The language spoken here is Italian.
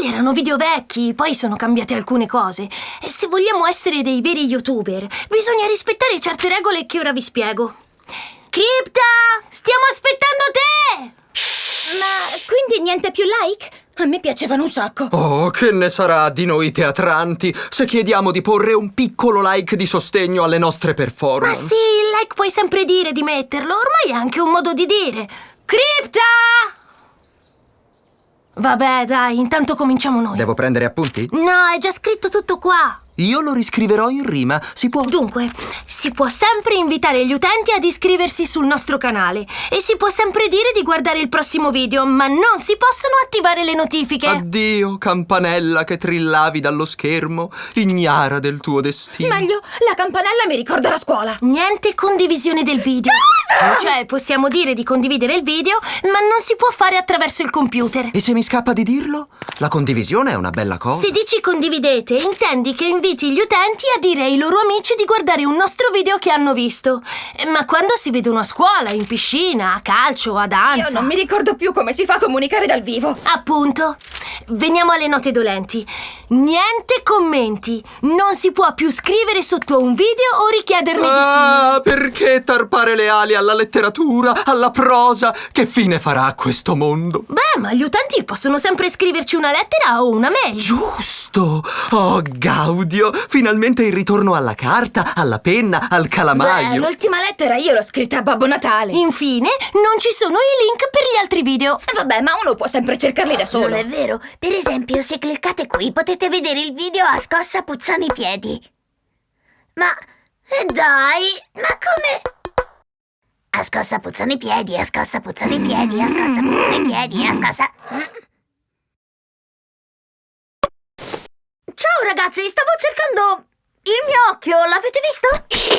Quelli erano video vecchi, poi sono cambiate alcune cose. E se vogliamo essere dei veri youtuber, bisogna rispettare certe regole che ora vi spiego. Cripta! Stiamo aspettando te! Ma quindi niente più like? A me piacevano un sacco. Oh, che ne sarà di noi teatranti se chiediamo di porre un piccolo like di sostegno alle nostre Ma performance? sì, il like puoi sempre dire di metterlo, ormai è anche un modo di dire. Cripta! Vabbè, dai, intanto cominciamo noi. Devo prendere appunti? No, è già scritto tutto qua. Io lo riscriverò in rima. Si può? Dunque, si può sempre invitare gli utenti ad iscriversi sul nostro canale e si può sempre dire di guardare il prossimo video, ma non si possono attivare le notifiche. Addio, campanella che trillavi dallo schermo, ignara del tuo destino. Meglio, la campanella mi ricorda la scuola. Niente condivisione del video. Cioè, possiamo dire di condividere il video, ma non si può fare attraverso il computer. E se mi scappa di dirlo? La condivisione è una bella cosa. Se dici condividete, intendi che inviti gli utenti a dire ai loro amici di guardare un nostro video che hanno visto. Eh, Ma quando si vedono a scuola, in piscina, a calcio, a danza. Io non mi ricordo più come si fa a comunicare dal vivo. Appunto. Veniamo alle note dolenti. Niente commenti. Non si può più scrivere sotto un video o richiederne di simili. Ah, perché tarpare le ali alla letteratura, alla prosa? Che fine farà questo mondo? Beh, ma gli utenti possono sempre scriverci una lettera o una mail. Giusto! Oh, Gaudio! Finalmente il ritorno alla carta, alla penna, al Beh, calamaio. l'ultima lettera io l'ho scritta a Babbo Natale. Infine, non ci sono i link per gli altri video. Eh, Vabbè, ma uno può sempre cercarli da solo. Non è vero. Per esempio, se cliccate qui potete vedere il video a scossa puzzano i piedi. Ma eh, dai, ma come? A scossa puzzano i piedi, a scossa puzzano i piedi, a scossa puzzano i piedi, a scossa. Ciao ragazzi, stavo cercando il mio occhio, l'avete visto?